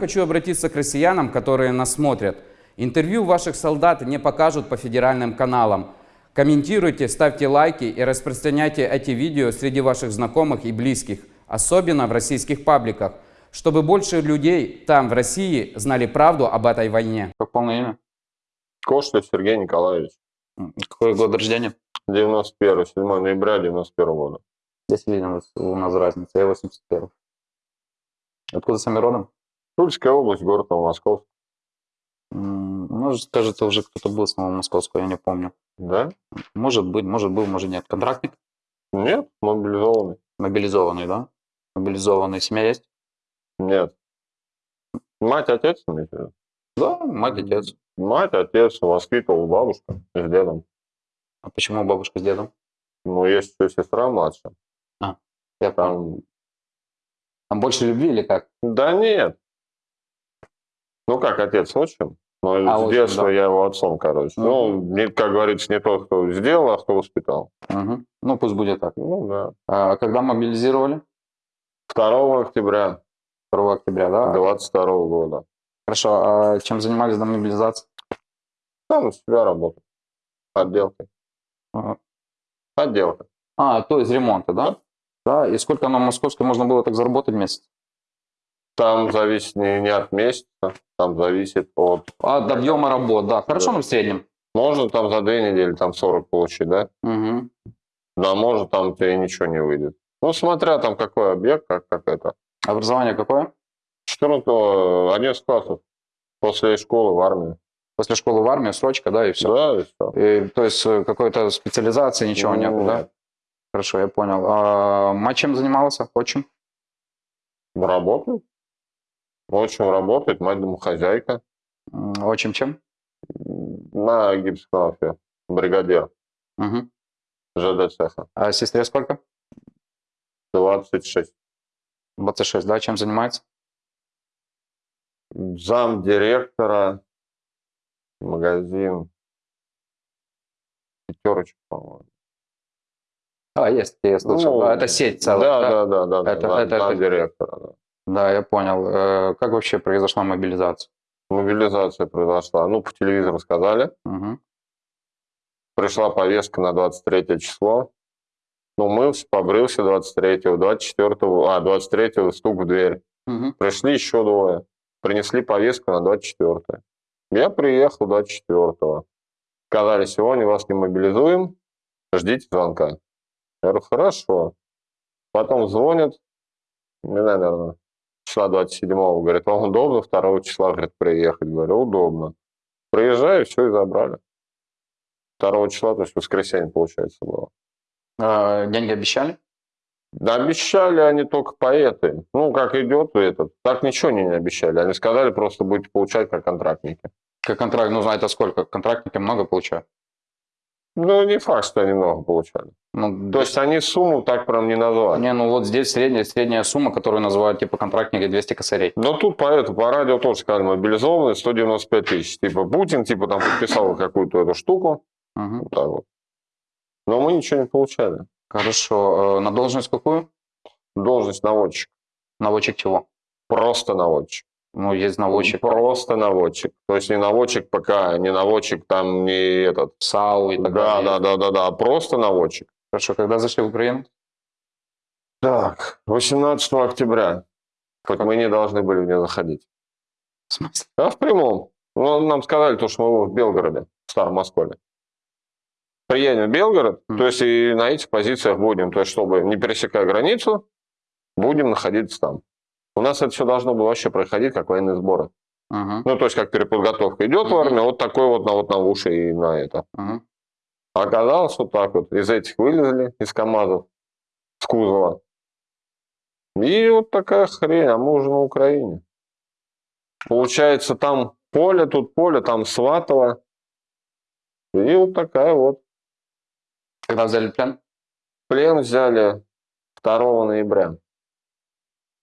Хочу обратиться к россиянам, которые нас смотрят. Интервью ваших солдат не покажут по федеральным каналам. Комментируйте, ставьте лайки и распространяйте эти видео среди ваших знакомых и близких, особенно в российских пабликах, чтобы больше людей там, в России, знали правду об этой войне. Как полное имя? Кошлев Сергей Николаевич. Какой год рождения? 91, 7 ноября 91 года. Здесь видим у нас разница. Я 81. Откуда сами родом? Тульская область, город Новомосковск. Может, кажется, уже кто-то был с Новомосковского, я не помню. Да? Может быть, может был, может нет. Контрактник? Нет, мобилизованный. Мобилизованный, да? Мобилизованный. Семья есть? Нет. Мать, отец? Да, мать, отец. Мать, отец, воспитывал бабушка с дедом. А почему бабушка с дедом? Ну, есть еще сестра младшая. Я понял. Там... Там больше любви или как? Да нет. Ну, как отец отчим. Но А, с детства да. я его отцом, короче. Ну, не, как говорится, не тот, кто сделал, а кто воспитал. Мгм. Ну, пусть будет так. Ну, да. А когда мобилизировали? 2 октября 2 октября, да? 22 года. Хорошо. А чем занимались до мобилизации? Там у себя работал. Отделкой. Ага. Отделка. А, то есть ремонта, да? Да. И сколько на московской можно было так заработать в месяц? Там зависит не, не от месяца, там зависит от... От объема работ, да. Хорошо, Да. ну в среднем. Можно там за две недели там 40 получить, да? Мгм. Да, может там тебе ничего не выйдет. Ну, смотря там какой объект, как, как это. Образование какое? 14 11 классов после школы в армию. После школы в армию, срочка, да, и все. Да, и все. то есть э, какой-то специализации ничего нет, да? Хорошо, я понял. А мать чем занимался? Отчим? Работает. Очень работает, мать домохозяйка. Отчим чем? На гипсокрафе. Бригадир Мгм. ЖД цеха. А сестре сколько? 26. 26, да? Чем занимается? Зам директора. Магазин. Пятерочка, по-моему. А, есть, я слышал. Ну, да, это сеть целая. Да, да, да, да. Это- да, это- зам это- директора, да. Да, я понял. Э, Как вообще произошла мобилизация? Мобилизация произошла. Ну, по телевизору сказали. Мгм. Пришла повестка на 23 число. Ну, мылся, побрился 23-го, 24-го, а, 23-го стук в дверь. Мгм. Пришли еще двое. Принесли повестку на 24 Я приехал 24-го. Сказали, сегодня вас не мобилизуем, ждите звонка. Я говорю, хорошо. Потом звонят, мне, наверное, числа 27-го, говорит, вам удобно 2 числа, говорит, приехать? Говорю, удобно. Приезжаю, все, и забрали. 2 числа, то есть воскресенье, получается, было. А, Деньги обещали? Да обещали они только поэты. Ну, как идет этот. Так ничего они не обещали. Они сказали, просто будете получать как контрактники. Как контракт, ну, знаете, сколько? Контрактники много получают. Ну, не факт, что они много получали. Ну, То есть они сумму так прям не назвали. Не, ну вот здесь средняя, средняя сумма, которую называют типа контрактники 200 косарей. Но тут по, это, по радио тоже сказали, мобилизованные 195 тысяч. Типа Путин типа там подписал какую-то эту штуку. Мгм. Вот так вот. Но мы ничего не получали. Хорошо. Э, На должность какую? Должность наводчик. Наводчик чего? Просто наводчик. Ну, есть наводчик Просто наводчик. То есть не наводчик ПК, не наводчик там, не этот. САУ и так Да, далее. да, да, да, да. Просто наводчик. Хорошо, когда зашли в Украину? Так, 18 октября. Хоть мы не должны были в нее заходить. В смысле? А в прямом. Ну, нам сказали, то, что мы в Белгороде, в Старом Москве. Приедем в Белгород, Мгм. то есть и на этих позициях будем, то есть чтобы не пересекая границу, будем находиться там. У нас это все должно было вообще проходить как военные сборы. Мгм, Ну, то есть как переподготовка идет в Мгм. армию, вот такой вот на, вот на уши и на это. мгм. А Оказалось вот так вот, из этих вылезли, из КАМАЗов, с кузова. И вот такая хрень, а мы уже на Украине. Получается, там поле, тут поле, там Сватово. И вот такая вот. Когда взяли плен? Плен взяли 2 ноября.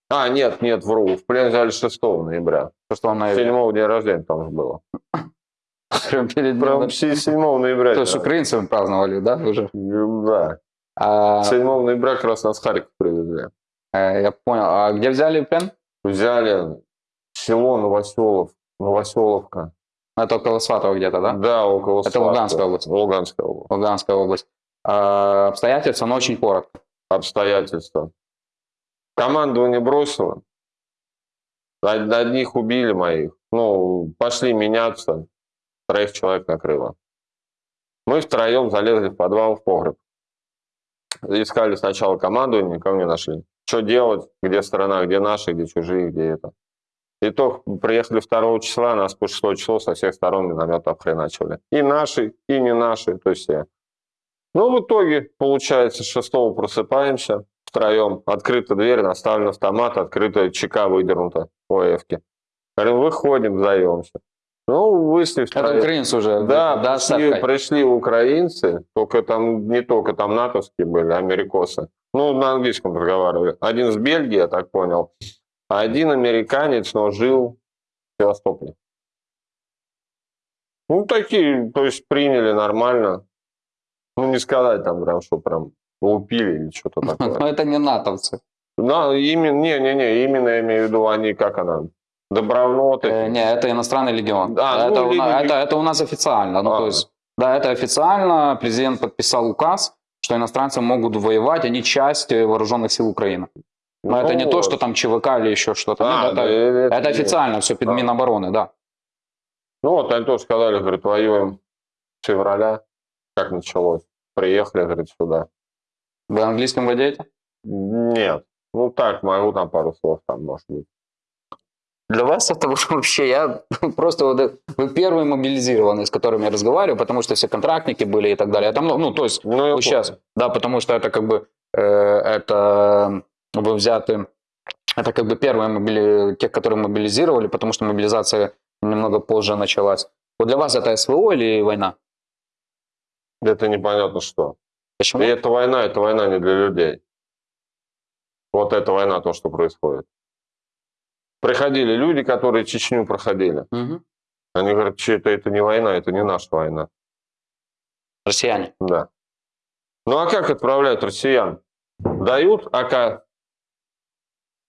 А, нет, нет, вру. В плен взяли 6 ноября. Что он на 7 день рождения там же было. Прям перед Прям днем. 7 ноября. То есть украинцами праздновали, да, уже? Да. А, 7 ноября как раз нас Харьков привезли. э, я понял. А где взяли плен? Взяли село Новоселов, Новоселовка. Это около Сватова где-то, да? Да, около Это Сватова. Луганская область. Луганская область. Луганская область. А, обстоятельства, но очень коротко. Обстоятельства. Командование бросило. Од- Одних убили моих. Ну, пошли меняться. Троих человек накрыло. Мы втроем залезли в подвал, в погреб. Искали сначала командование, никого не нашли. Что делать? Где страна, где наши, где чужие, где это. Итог, приехали 2 числа, нас по 6 число со всех сторон миномет обхреначивали. И наши, и не наши, то есть все. Ну, в итоге, получается, с 6 просыпаемся втроем. Открыта дверь, наставлен автомат, открытая ЧК выдернута по ОФке. Говорим, выходим, сдаемся. Ну, вышли Это втроем. украинцы уже. Да, да, пришли, Савкой? пришли украинцы, только там не только там натовские были, америкосы. Ну, на английском разговаривали. Один с Бельгии, я так понял, а один американец, но жил в Севастополе. Ну, такие, то есть приняли нормально. Ну, не сказать там прям, что прям лупили или что-то Но такое. это не натовцы. На, именно, не-не-не, именно я имею в виду, они, как она, добровольно. Э, не, это иностранный легион. А, это, ну, у леги- это, это у нас официально. Ну, А. то есть, да, это официально. Президент подписал указ, что иностранцы могут воевать, они часть вооруженных сил Украины. Но это не то, что там ЧВК или еще что-то. А, Нет, да, это, это это нет. официально, все под А. Минобороны, да. Ну вот они тоже сказали, говорит, воюем с февраля, как началось. Приехали, говорит, сюда. Вы английским владеете? Нет. Ну так, могу там пару слов там, может быть. Для вас это вообще, я просто вот, э, вы первый мобилизированный, с которым я разговариваю, потому что все контрактники были и так далее. Это, много- ну, то есть, Ну, вот сейчас, да, потому что это как бы, э, это вы взяты, это как бы первые мобили, те, которые мобилизировали, потому что мобилизация немного позже началась. Вот для вас это СВО или война? Это непонятно что. Почему? И это война, это война не для людей. Вот эта война, то, что происходит. Приходили люди, которые Чечню проходили. Мгм. Они говорят, что это, это не война, это не наша война. Россияне. Да. Ну а как отправляют россиян? Дают АК.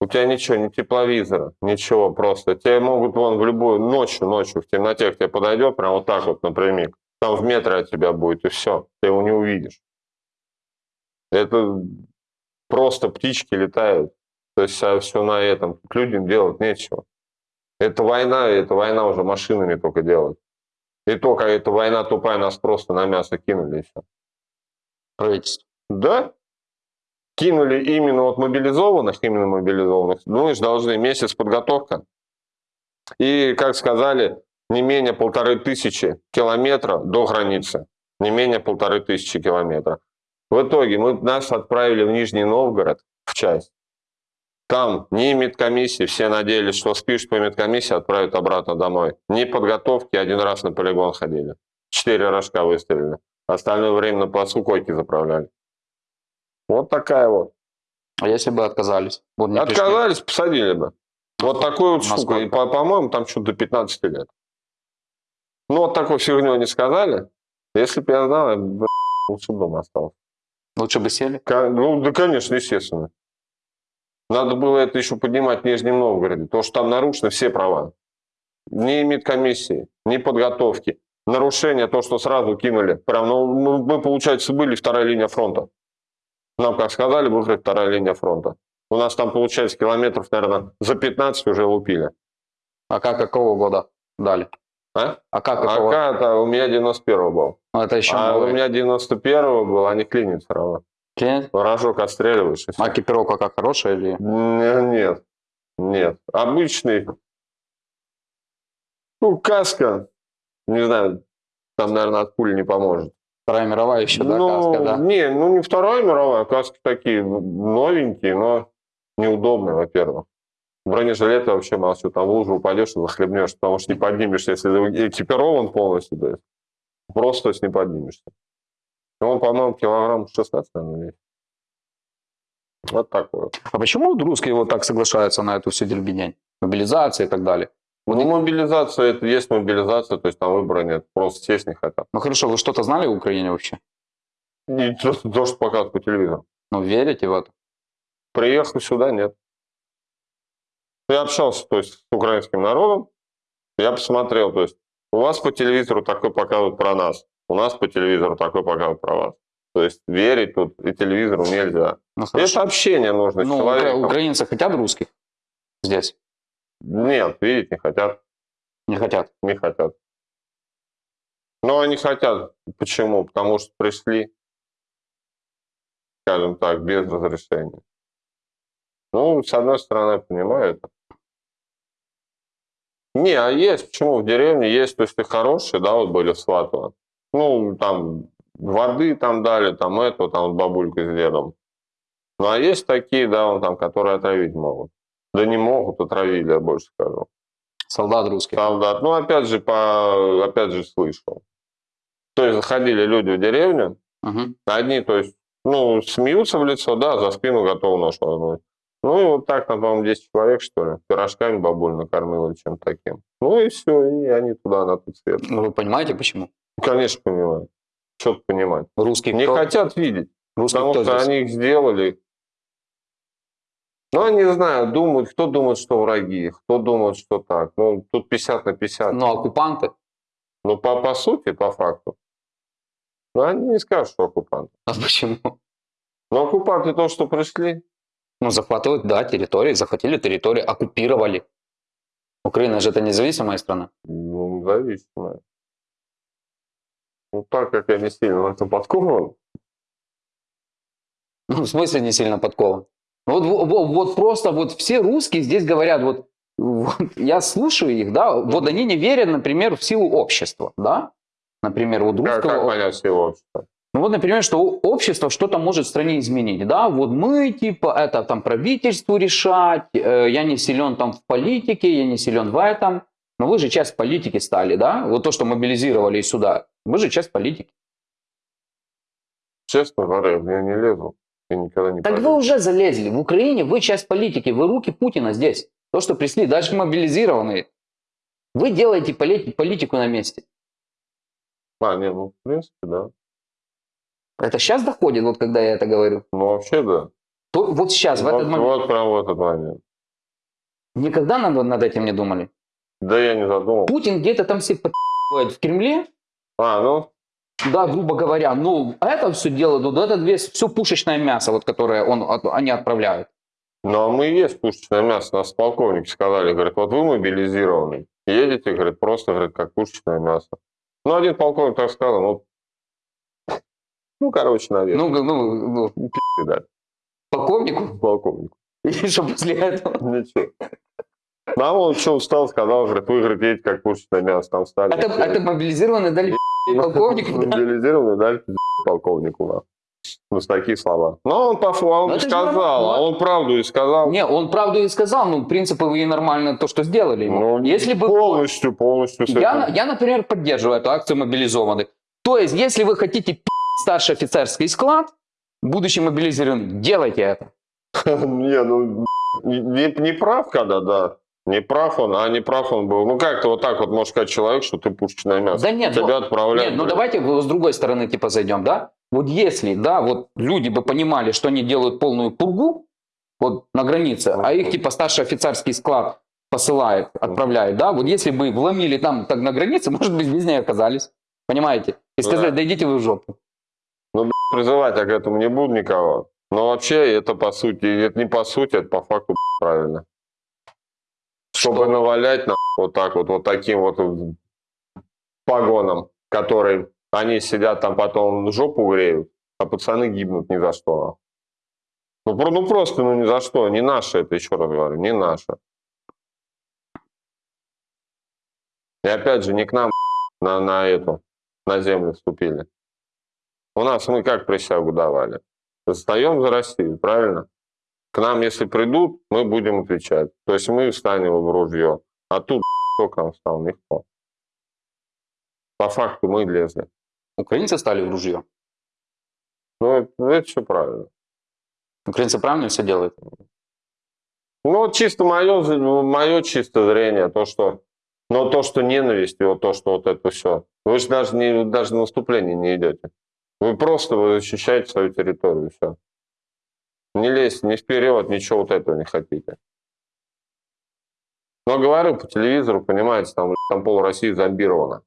У тебя ничего, ни тепловизора, ничего просто. Тебе могут вон в любую ночью, ночью в темноте к тебе подойдет, прям вот так вот напрямик. Там в метре от тебя будет, и все. Ты его не увидишь. Это просто птички летают. То есть все на этом. К людям делать нечего. Это война, и эта война уже машинами только делают. И только эта война тупая, нас просто на мясо кинули, все. Правительство. Да. Кинули именно вот мобилизованных, именно мобилизованных. Ну, и ж должны месяц подготовка. И, как сказали, не менее полторы тысячи километров до границы. Не менее полторы тысячи километров. В итоге мы, нас отправили в Нижний Новгород в часть. Там ни медкомиссии, все надеялись, что спишь по медкомиссии, отправят обратно домой. Ни подготовки, один раз на полигон ходили. Четыре рожка выстрелили. Остальное время на плацу койки заправляли. Вот такая вот. А если бы отказались? Вот не пришли. Отказались, посадили бы. Вот такой вот штука. И, по- по-моему, там что-то до 15 лет. Ну, вот такой фигню не сказали. Если бы я знал, я бы лучше дома остался. Лучше бы сели. Ну, да, конечно, естественно. Надо было это еще поднимать в Нижнем Новгороде, потому что там нарушены все права. Ни медкомиссии, ни подготовки. Нарушение, то, что сразу кинули. Прям, ну, мы, мы, получается, были вторая линия фронта. Нам, как сказали, выиграть вторая линия фронта. У нас там, получается, километров, наверное, за 15 уже лупили. А как какого года дали? А? А как А какого? это у меня 91 был. Ну, это еще А у новый. меня 91 был, а не клинит все равно. Клиент? Рожок отстреливаешь. А экипировка как хорошая или... Не- Нет, нет. Обычный. Ну, каска. Не знаю, там, наверное, от пули не поможет. Вторая мировая еще, да, ну, каска, да? Не, ну не Вторая мировая, каски такие новенькие, но неудобные, во-первых. Бронежилеты вообще молчу, там в лужу упадешь и захлебнешь, потому что не поднимешься, если ты экипирован полностью, то есть просто то есть не поднимешься. И Он, по-моему, килограмм 16, наверное. Вот такой вот. А почему вот русские вот так соглашаются на эту всю дербинень? Мобилизация и так далее. Ну, мобилизация, это есть мобилизация, то есть там выбора нет, просто сесть не хотят. Ну хорошо, вы что-то знали в Украине вообще? И то, то, что показывают по телевизору. Ну верите в это? Приехал сюда, нет. Я общался, то есть, с украинским народом, я посмотрел, то есть, у вас по телевизору такой показывают про нас, у нас по телевизору такой показывают про вас. То есть верить тут и телевизору нельзя. Ну, Это общение нужно с Ну, человеком. укра- украинцы хотят русских здесь? Нет, видеть не хотят, Не хотят. не хотят. Но они хотят. Почему? Потому что пришли, скажем так, без разрешения. Ну, с одной стороны, понимаю это. Не, а есть, почему в деревне есть, то есть ты хорошие, да, вот были в Сватово. Ну, там воды там дали, там это, там бабулька с дедом. Ну, а есть такие, да, вот там, которые отравить могут. Да не могут, отравили, я больше скажу. Солдат русских. Солдат. Ну, опять же, по, опять же, слышал. То есть заходили люди в деревню, Мгм. одни, то есть, ну, смеются в лицо, да, за спину готовы нож воткнуть. Ну, и вот так, там, по-моему, 10 человек, что ли, пирожками бабуль накормила или чем-то таким. Ну, и все, и они туда, на тот свет. Ну, Вы понимаете, почему? Конечно, понимаю. Что понимать? Русских Не кто? хотят видеть, Русских потому что здесь? они их сделали. Ну, я не знаю, думают, кто думает, что враги, кто думает, что так. Ну, тут 50 на 50. Ну, оккупанты. Ну, по, по сути, по факту. Ну, они не скажут, что оккупанты. А почему? Но оккупанты то, что пришли, Ну, захватывают, да, территории, захватили территории, оккупировали. Украина же это независимая страна. ну, зависимые. Ну, так как я не сильно в этом подкован, Ну, в смысле не сильно подкован? Вот, во- во- вот просто вот все русские здесь говорят, вот, вот я слушаю их, да, вот они не верят, например, в силу общества, да? Например, вот как, русского... как понять всего общества? Ну вот, например, что общество что-то может в стране изменить, да, вот мы, типа, это там правительству решать, э, я не силен там в политике, я не силен в этом, но вы же часть политики стали, да, вот то, что мобилизировали сюда, вы же часть политики. Честно говоря, я не лезу. Я никогда не Так полезу. вы уже залезли, в Украине вы часть политики, вы руки Путина здесь, то, что пришли, даже мобилизированные, вы делаете поли- политику на месте. А, не, ну, в принципе, да. Это сейчас доходит, вот когда я это говорю. Ну, вообще, да. То, вот сейчас, в вот, этот момент. вот прям в этот момент. Никогда над, над этим не думали. Да я не задумал. Путин где-то там все подпи***ывает в Кремле, А, ну, да, грубо говоря, ну, это все дело, ну, это весь, все пушечное мясо, вот, которое он, от- они отправляют. ну, а мы и есть пушечное мясо. Нас полковники сказали, говорят, вот вы мобилизированы. Едете, говорит, просто, говорит, как пушечное мясо. Ну, один полковник так сказал, ну, ну, короче, наверное, Ну, г- ну, ну, да, полковнику, полковник. и что после этого? Ничего. Ну, а он что устал, сказал, говорит, вы, говорит, едете как пушечное мясо, там стали. Это, это мобилизированные дали пи***, полковнику? Мобилизированный, дали полковнику. да. Ну, с таких слова. Но он по фу- он Ну, сказал, а он правду и сказал. Не, он правду и сказал, ну, в принципе, вы нормально то, что сделали. ему. Ну, если бы... полностью, полностью. Я, я, например, поддерживаю эту акцию мобилизованных. То есть, если вы хотите пи*** старший офицерский склад, будучи мобилизированным, делайте это. Не, ну, не, не прав, когда, да. Не прав он, а не прав он был. Ну, как-то вот так вот может сказать человек, что ты пушечное мясо. Да нет, ну- Тебя отправляют. Нет, ну давайте с другой стороны типа зайдем, да? Вот если, да, вот люди бы понимали, что они делают полную пургу вот на границе, а их типа старший офицерский склад посылает, отправляет, да? Вот если бы вломили там так на границе, может быть, без ней оказались. Понимаете? И Ну сказали, да. да идите вы в жопу. Призывать я к этому не буду никого. Но вообще это по сути, это не по сути, это по факту правильно. Чтобы Что? навалять на вот так вот, вот таким вот погоном, который они сидят там потом жопу греют, а пацаны гибнут ни за что. Ну, ну просто, ну ни за что, не наше это, еще раз говорю, не наше. И опять же, не к нам на, на эту, на землю вступили. У нас мы как присягу давали? Встаем за Россию, правильно? К нам, если придут, мы будем отвечать. То есть мы встанем в ружье. А тут кто к нам встал? Никто. По факту мы лезли. Украинцы стали в ружье. Ну, это, это все правильно. Украинцы правильно все делают. Ну, чисто мое, мое чисто зрение, то, что, но то, что ненависть, и вот то, что вот это все. Вы же даже, не, даже на наступление не идете. Вы просто вы защищаете свою территорию, все. Не лезьте ни вперед, ничего вот этого не хотите. Но говорю по телевизору, понимаете, там, там пол России зомбировано.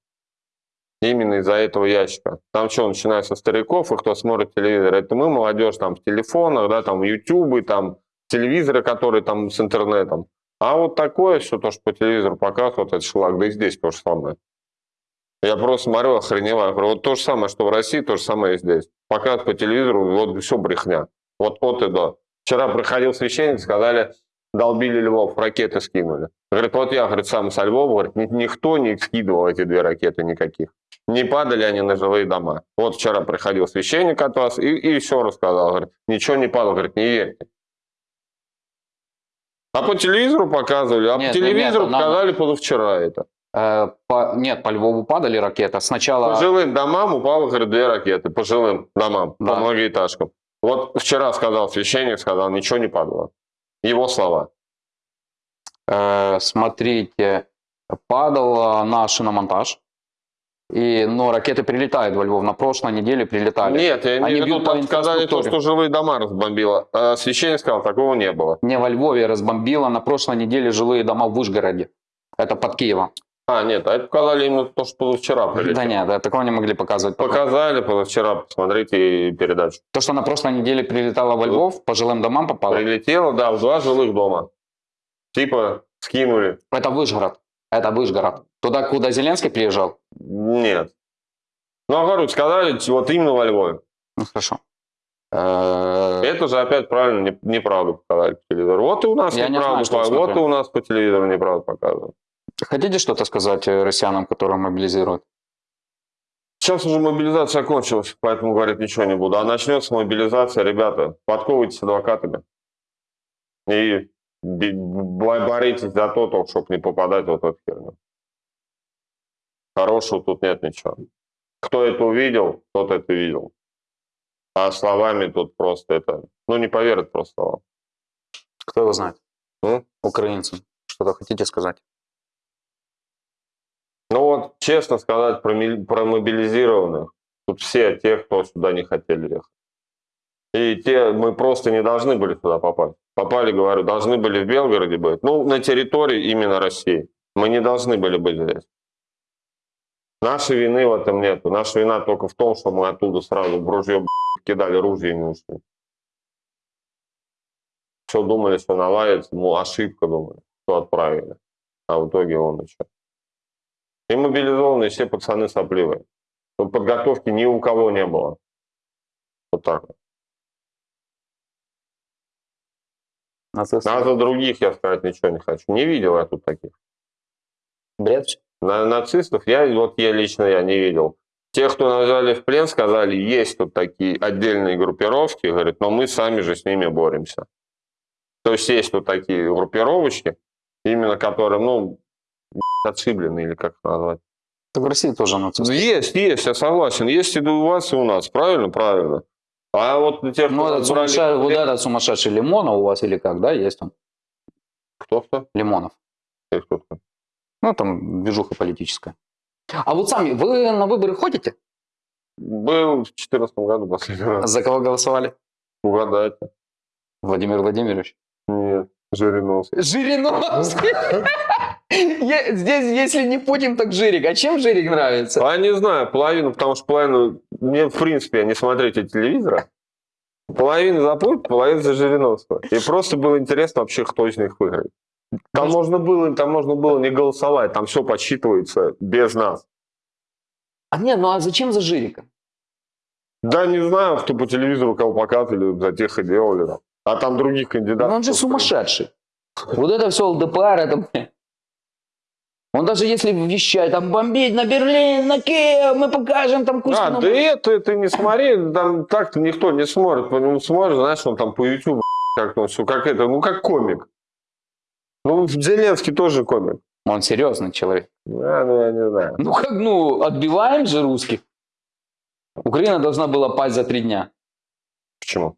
Именно из-за этого ящика. Там что, начиная со стариков, и кто смотрит телевизор, это мы, молодежь, там, в телефонах, да, там, ютубы, там, телевизоры, которые там с интернетом. А вот такое все, то, что по телевизору показывают, это шлак, да и здесь то же самое. Я просто смотрю, охреневаю. Вот то же самое, что в России, то же самое и здесь. Показывают по телевизору, вот все брехня. Вот от и до. Вчера приходил священник, сказали, долбили Львов, ракеты скинули. Говорит, вот я, говорит, сам со Львова, говорит, ни- никто не скидывал эти две ракеты никаких. Не падали они на жилые дома. Вот вчера приходил священник от вас и, и все рассказал. Говорит, ничего не падало, говорит, не верьте. А по телевизору показывали, а Нет, по телевизору нет, нам- показали позавчера это. Э, по- нет, по Львову падали ракеты. Сначала... По жилым домам упало, говорит, две ракеты. По жилым домам, Да. по многоэтажкам. Вот вчера сказал священник, сказал, ничего не падало. Его слова. Э, смотрите, падал на шиномонтаж. И, но ракеты прилетают во Львов. На прошлой неделе прилетали. Нет, я не Они виду, бьют по сказали то, что жилые дома разбомбило. А священник сказал, такого не было. Не во Львове разбомбило на прошлой неделе жилые дома в Вышгороде. Это под Киевом. А, нет, а это показали именно то, что позавчера прилетело. Да нет, да, такого не могли показывать. пока. Показали позавчера, посмотрите передачу. То, что на прошлой неделе прилетало во Львов, по жилым домам попало, Прилетело, да, в два жилых дома. Типа скинули. это Вышгород. Это Вышгород. Туда, куда Зеленский приезжал? Нет. Ну, а говорю, сказали, вот именно во Львове. Ну, хорошо. Э, Это же опять правильно не- неправду показали по телевизору. Вот и у нас Я не неправду знаю. Вот и у нас по телевизору неправду показывают. Хотите что-то сказать э, россиянам, которые мобилизируют? Сейчас уже мобилизация кончилась, поэтому говорить ничего не буду. А начнется мобилизация, ребята, подковывайтесь адвокатами. И боритесь за то, чтобы не попадать вот в эту херню. Хорошего тут нет ничего. Кто это увидел, тот это видел. А словами тут просто это... Ну, не поверят просто словам. Кто его знает? М? Украинцам. Что-то хотите сказать? Ну вот, честно сказать, про, мобилизированных, тут все те, кто сюда не хотели ехать. И те, мы просто не должны были туда попасть. Попали, говорю, должны были в Белгороде быть. Ну, на территории именно России. Мы не должны были быть здесь. Нашей вины в этом нет. Наша вина только в том, что мы оттуда сразу в ружье кидали ружье не ушли. Все думали, что наладится, ну, ошибка думали, что отправили. А в итоге он еще. И мобилизованные все пацаны сопливые. Но подготовки ни у кого не было. Вот так. вот. Нацисты. А за других я сказать ничего не хочу. Не видел я тут таких. Бред. На нацистов я, вот я лично я не видел. Те, кто назвали в плен, сказали, есть тут такие отдельные группировки, говорит, но мы сами же с ними боремся. То есть есть тут такие группировочки, именно которые, ну, отшиблены или как назвать. Так в России тоже нацисты. Есть, есть, я согласен. Есть и у вас, и у нас. Правильно? Правильно. А вот те, кто Ну, этот брали сумасшедший, вот этот сумасшедший Лимонов у вас или как, да, есть он? Кто-то? Лимонов. И кто-то. Ну, там движуха политическая. А вот сами, вы на выборы ходите? Был в 2014 году последний раз. За кого голосовали? Угадайте. Владимир Владимирович. Нет, Жириновский. Жириновский. Я- Здесь, если не Путин, так Жирик. А чем Жирик нравится? А не знаю, половину, потому что половину... Мне, в принципе, не смотрите телевизора. Половину за Путина, половину за Жириновского. И просто было интересно вообще, кто из них выиграет. Там можно было, там можно было не голосовать, там все подсчитывается без нас. А нет, ну а зачем за Жирика? Да, не знаю, кто по телевизору кого показывали, за тех и делали. А там других Ну, кандидатов. он же сумасшедший. Вот это все ЛДПР, это... Он даже если вещает, там бомбить на Берлин, на Киев, мы покажем там Курск. А, ну, да это ты не смотри, там так-то никто не смотрит, по нему смотрит, знаешь, он там по YouTube, как он все, как это, ну как комик. Ну, Зеленский тоже комик. Он серьезный человек. А, ну, я не знаю. Ну как, ну, отбиваем же русских. Украина должна была пасть за три дня. Почему?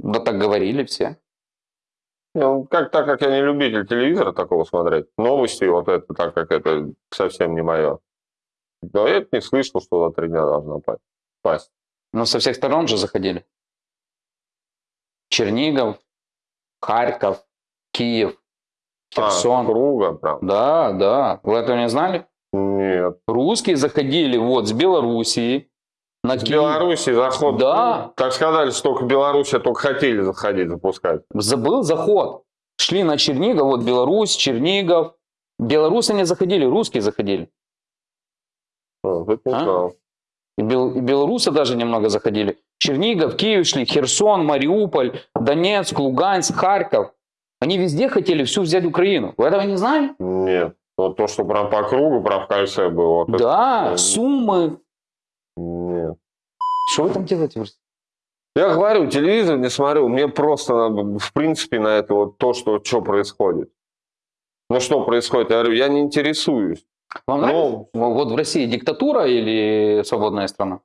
Да так говорили все. Ну, как, так как я не любитель телевизора такого смотреть, новости, вот это, так как это совсем не мое. Но я не слышал, что за три дня должна пасть. Но со всех сторон же заходили. Чернигов, Харьков, Киев. Херсон. А, круга прям. Да, да. Вы этого не знали? Нет. Русские заходили вот с Белоруссии на С. Беларуси заход. Да. Так сказали, что только Беларусь только хотели заходить, запускать. Забыл заход. Шли на Чернигов, вот Беларусь, Чернигов. Белорусы не заходили, русские заходили. А, это А? И, бел- и белорусы даже немного заходили. Чернигов, Киев шли, Херсон, Мариуполь, Донецк, Луганск, Харьков. Они везде хотели всю взять Украину. Вы этого не знали? Нет. Вот то, что прям по кругу, прям в кольце было. вот это- Да, э, Сумы. Что вы там делаете? Я говорю, телевизор не смотрю, мне просто в принципе, на это вот то, что, что происходит. Ну что происходит? Я говорю, я не интересуюсь. Вам нравится? Ну, Вот в России диктатура или свободная страна?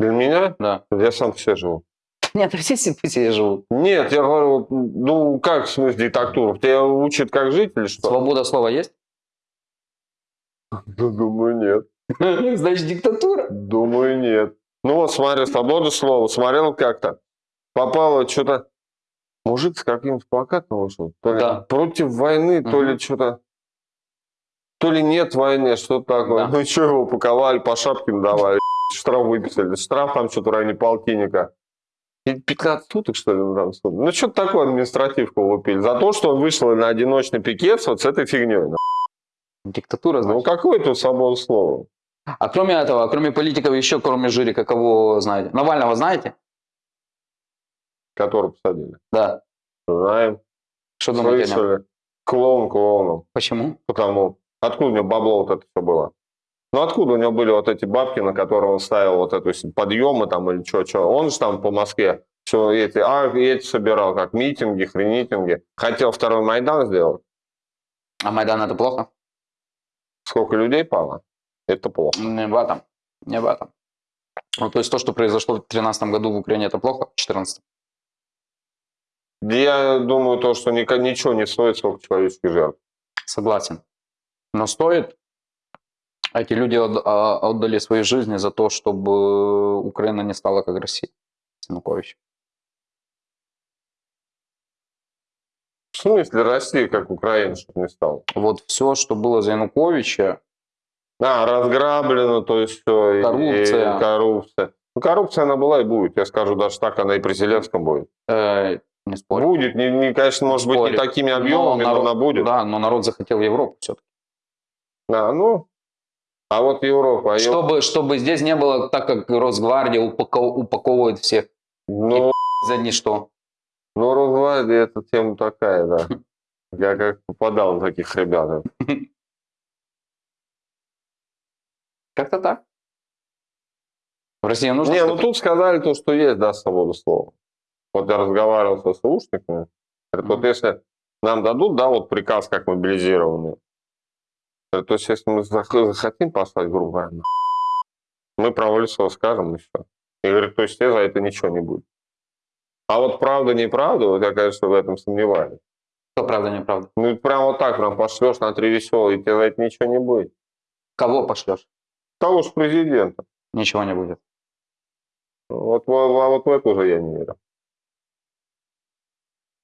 для меня, Да. я сам все живу. Нет, все себе живут. Нет, я говорю, ну как в смысле диктатура? Тебя учат как жить или что? Свобода слова есть? Думаю, нет. Значит, диктатура. Думаю, нет. Ну вот смотри, свобода слова. Смотрел как-то. Попало что-то... Мужик с каким-то плакатом вышел. То ли Да. против войны, то Мгм. ли что-то... То ли нет войны, что-то такое. Да. Ну что его упаковали, по шапке давали, штраф выписали. Штраф там что-то в районе полтинника. И 15 суток, что ли, ну, там, суд. Ну, что-то такое административку лупили. За то, что он вышел на одиночный пикет вот с этой фигней. Диктатура, Ну, значит. какое тут свобода слова? А кроме этого, кроме политиков, еще кроме Жирика, кого знаете? Навального знаете? Который посадили. Да. Знаем. Что думаете? Слышали. Клоун клоуном. Почему? Потому, откуда у него бабло вот это все было? Ну, откуда у него были вот эти бабки, на которые он ставил вот эту подъемы там или что, что? Он же там по Москве все эти, а, эти собирал, как митинги, хренитинги. Хотел второй Майдан сделать. А Майдан это плохо? Сколько людей пало? Это плохо. Не в этом. Не в этом. Ну, то есть то, что произошло в 2013 году в Украине, это плохо? В 2014? Я думаю, то, что ни- ничего не стоит, сколько человеческих жертв. Согласен. Но стоит. Эти люди а, отдали свои жизни за то, чтобы Украина не стала как Россия. Янукович. В смысле Россия, как Украина, чтобы не стала? Вот все, что было за Януковича, А, разграблено, то есть все. Коррупция. коррупция. Ну, коррупция она была и будет. Я скажу, даже так она и при Зеленском будет. э, не спорю. Будет, не, не, конечно, может быть, не Спорю. такими объемами, но, народ- она будет. Да. Да, но народ захотел Европу все-таки. ну, а вот Европа, а Чтобы, чтобы здесь не было так, как Росгвардия упако- упаковывает всех ну, за ничто. ну, Росгвардия это тема такая, да. Я как попадал на таких ребят. Как-то так. В России нужно... Не, ну тут сказали то, что есть, да, свобода слова. Вот я разговаривал со слушниками. Говорит, вот если нам дадут, да, вот приказ как мобилизированный, говорит, то есть если мы зах- захотим послать, грубо говоря, мы право лицо скажем и все. И говорит, то есть тебе за это ничего не будет. А вот правда, неправда, вот я, конечно, в этом сомневаюсь. Что правда, неправда? Ну, прям вот так прям пошлешь на три веселые, и тебе за это ничего не будет. Кого пошлешь? Того же президента. Ничего не будет. Вот, вот, вот в это уже я не верю.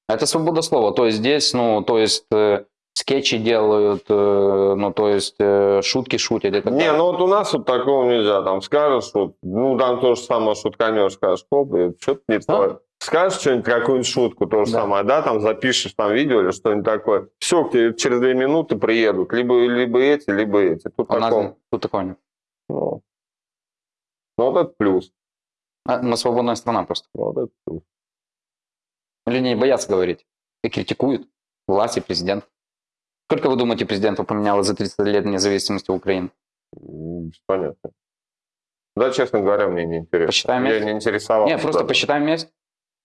Это свобода слова. То есть здесь, ну, то есть э, скетчи делают, э, ну, то есть э, шутки шутят. так Не, далее. ну вот у нас вот такого нельзя. Там скажешь, вот, ну там то же самое шутканешь, скажешь, хоп, что-то не Что? то. Скажешь что-нибудь, какую-нибудь шутку, то же Да. самое, да, там запишешь там видео или что-нибудь такое. Все, к тебе через две минуты приедут. Либо, либо эти, либо эти. Тут, У нас такого, тут такого нет. Ну, ну, вот это плюс. А, Мы свободная страна просто. Вот это плюс. Люди не боятся говорить. И критикуют власть и президент. Сколько вы думаете, президентов поменялось за 30 лет независимости Украины? Понятно. Да, честно говоря, мне не интересно. Посчитаем Я не интересовался. Нет, просто посчитаем вместе.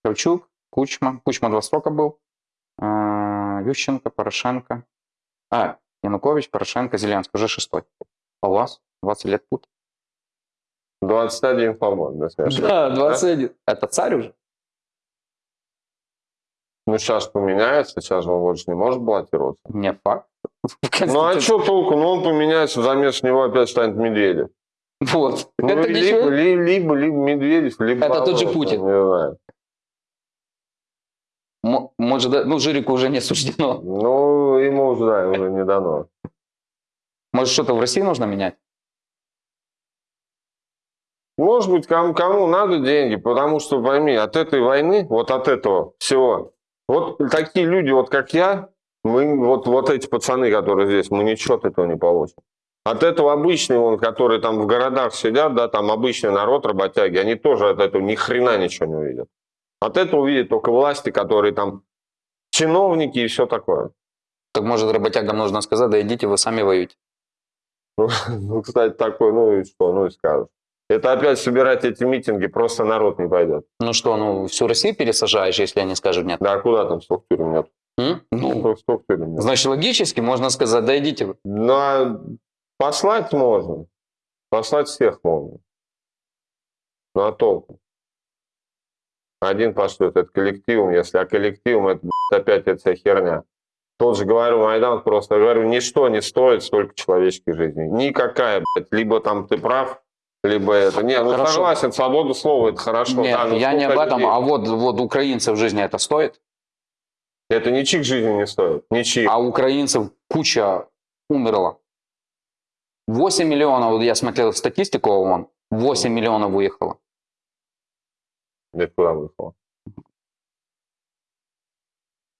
Кравчук, Кучма. Кучма два срока был. А, Ющенко, Порошенко. А, Янукович, Порошенко, Зеленский. Уже шестой. А у вас 20 лет тут? 21, по-моему, да, если не ошибаюсь. Да, 21. Это царь уже? Ну, сейчас поменяется, сейчас же он больше не может баллотироваться. Не факт. Ну, а что толку? Ну, он поменяется, заместо него опять станет Медведев. Вот. Ну, Это либо, ничего. ли- либо, либо Медведев, либо... Это тот же Путин. Не знаю. мо- может, ну, Жирику уже не суждено. Ну, ему уже, да, уже не дано. Может, что-то в России нужно менять? Может быть, кому, кому надо деньги, потому что, пойми, от этой войны, вот от этого всего, вот такие люди, вот как я, мы, вот, вот эти пацаны, которые здесь, мы ничего от этого не получим. От этого обычные, вон, которые там в городах сидят, да, там обычный народ, работяги, они тоже от этого ни хрена ничего не увидят. От этого увидят только власти, которые там чиновники и все такое. Так может, работягам нужно сказать, да идите, вы сами воюете. Ну, кстати, такой, ну и что, ну и скажешь. Это опять собирать эти митинги, просто народ не пойдет. Ну что, ну всю Россию пересажаешь, если они скажут нет? Да а куда там тюрем нет? М? Ну, сколько тюрем нет? значит, логически можно сказать, да идите вы. Ну, а послать можно. Послать всех можно. Ну, а толку? Один пошлет, это коллективом, если а коллективом, это опять эта вся херня. Тот же, говорю, Майдан просто, говорю, ничто не стоит столько человеческих жизней. Никакая, блядь. Либо там ты прав, либо это. Не, ну Хорошо. согласен, свобода слова, это хорошо. Нет, да, но я не об этом, людей? а вот, вот украинцев жизни это стоит, Это ничьих жизни не стоит. Ничьих. а украинцев куча умерла. 8 миллионов, вот я смотрел статистику ООН, 8 миллионов уехало. Это куда вышло?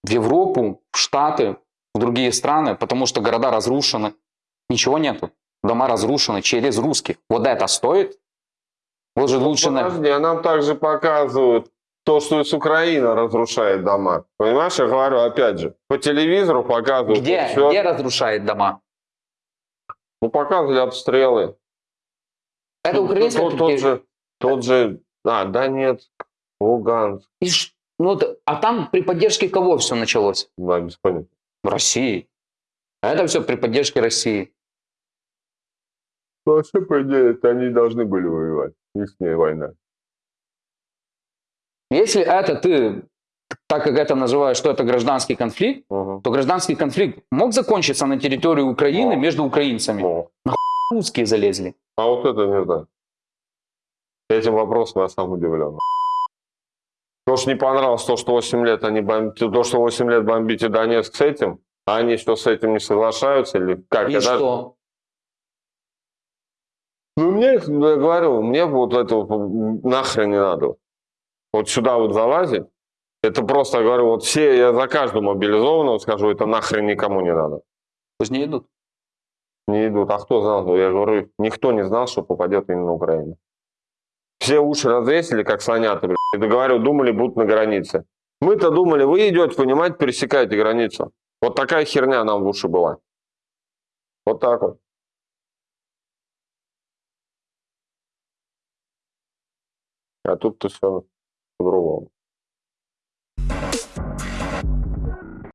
В Европу, в Штаты, в другие страны, потому что города разрушены. Ничего нету. Дома разрушены через русских. Вот это стоит? Вот же лучше... на- Подожди, а нам также показывают то, что с Украина разрушает дома. Понимаешь, я говорю, опять же, по телевизору показывают. Где, всё. где разрушает дома? Ну, показывали обстрелы. Это Тот- украинская тот, тот же, тот же, а, Донецк, Луганск, И ш- ну, а там при поддержке кого все началось? да, без понятия. России. А это все при поддержке России. Ну, вообще, по идее, это они должны были воевать. Их война. Если это ты, так как это называешь, что это гражданский конфликт, Угу. то гражданский конфликт мог закончиться на территории Украины Мог. между украинцами. Ну, Русские залезли. а вот это не знаю. Этим вопросом я сам удивлен. То, что не понравилось, то, что 8 лет они бомбите, то, что 8 лет бомбите Донецк с этим, а они что, с этим не соглашаются или как? И Я даже- что? Ну, мне, я говорю, мне вот это вот нахрен не надо. Вот сюда вот залазить, это просто, я говорю, вот все, я за каждого мобилизованного скажу, это нахрен никому не надо. Пусть не идут. Не идут. А кто знал? Я говорю, никто не знал, что попадет именно в Украину. Все уши развесили, как слонята, блядь. И говорю, думали, будут на границе. Мы-то думали, вы идете, понимаете, пересекаете границу. Вот такая херня нам в уши была. Вот так вот. А тут-то все по-другому.